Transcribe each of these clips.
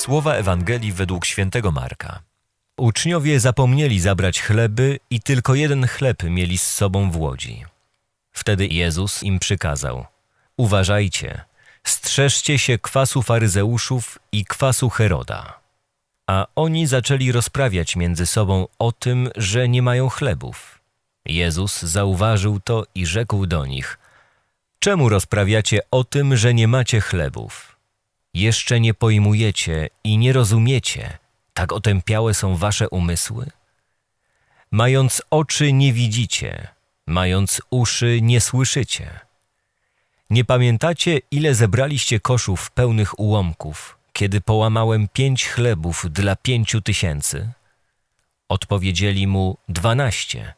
Słowa Ewangelii według świętego Marka. Uczniowie zapomnieli zabrać chleby i tylko jeden chleb mieli z sobą w łodzi. Wtedy Jezus im przykazał: Uważajcie, strzeżcie się kwasu faryzeuszów i kwasu Heroda. A oni zaczęli rozprawiać między sobą o tym, że nie mają chlebów. Jezus zauważył to i rzekł do nich: Czemu rozprawiacie o tym, że nie macie chlebów? Jeszcze nie pojmujecie i nie rozumiecie, tak otępiałe są wasze umysły? Mając oczy nie widzicie, mając uszy nie słyszycie. Nie pamiętacie, ile zebraliście koszów pełnych ułomków, kiedy połamałem pięć chlebów dla pięciu tysięcy? Odpowiedzieli mu dwanaście.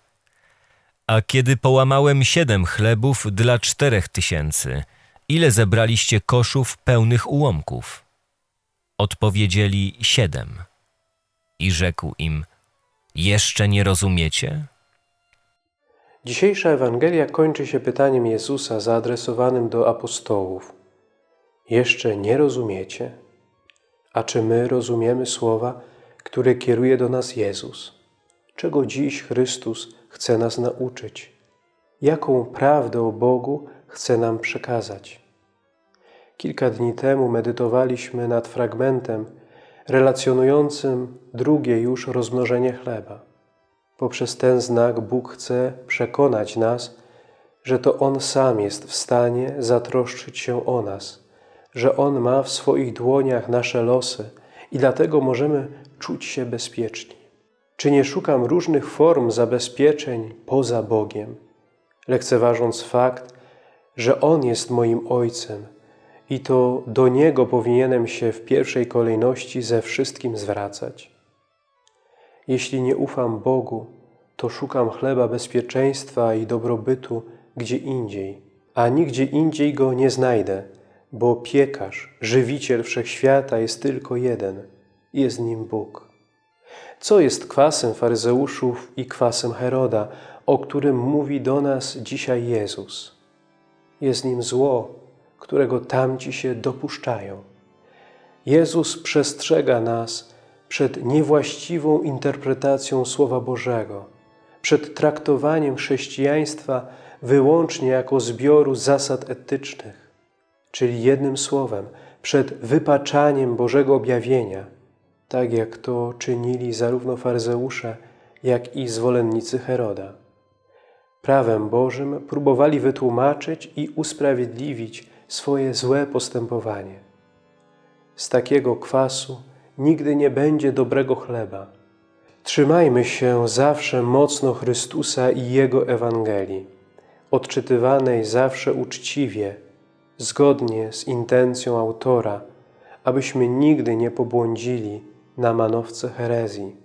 A kiedy połamałem siedem chlebów dla czterech tysięcy, ile zebraliście koszów pełnych ułomków? Odpowiedzieli siedem. I rzekł im, jeszcze nie rozumiecie? Dzisiejsza Ewangelia kończy się pytaniem Jezusa zaadresowanym do apostołów. Jeszcze nie rozumiecie? A czy my rozumiemy słowa, które kieruje do nas Jezus? Czego dziś Chrystus chce nas nauczyć? Jaką prawdę o Bogu chce nam przekazać? Kilka dni temu medytowaliśmy nad fragmentem relacjonującym drugie już rozmnożenie chleba. Poprzez ten znak Bóg chce przekonać nas, że to On sam jest w stanie zatroszczyć się o nas, że On ma w swoich dłoniach nasze losy i dlatego możemy czuć się bezpieczni. Czy nie szukam różnych form zabezpieczeń poza Bogiem, lekceważąc fakt, że On jest moim Ojcem i to do Niego powinienem się w pierwszej kolejności ze wszystkim zwracać? Jeśli nie ufam Bogu, to szukam chleba bezpieczeństwa i dobrobytu gdzie indziej, a nigdzie indziej go nie znajdę, bo piekarz, żywiciel wszechświata jest tylko jeden, jest nim Bóg. Co jest kwasem faryzeuszów i kwasem Heroda, o którym mówi do nas dzisiaj Jezus? Jest nim zło, którego tamci się dopuszczają. Jezus przestrzega nas przed niewłaściwą interpretacją Słowa Bożego, przed traktowaniem chrześcijaństwa wyłącznie jako zbioru zasad etycznych, czyli jednym słowem, przed wypaczaniem Bożego objawienia, tak jak to czynili zarówno faryzeusze, jak i zwolennicy Heroda. Prawem Bożym próbowali wytłumaczyć i usprawiedliwić swoje złe postępowanie. Z takiego kwasu nigdy nie będzie dobrego chleba. Trzymajmy się zawsze mocno Chrystusa i Jego Ewangelii, odczytywanej zawsze uczciwie, zgodnie z intencją autora, abyśmy nigdy nie pobłądzili na manowce herezji.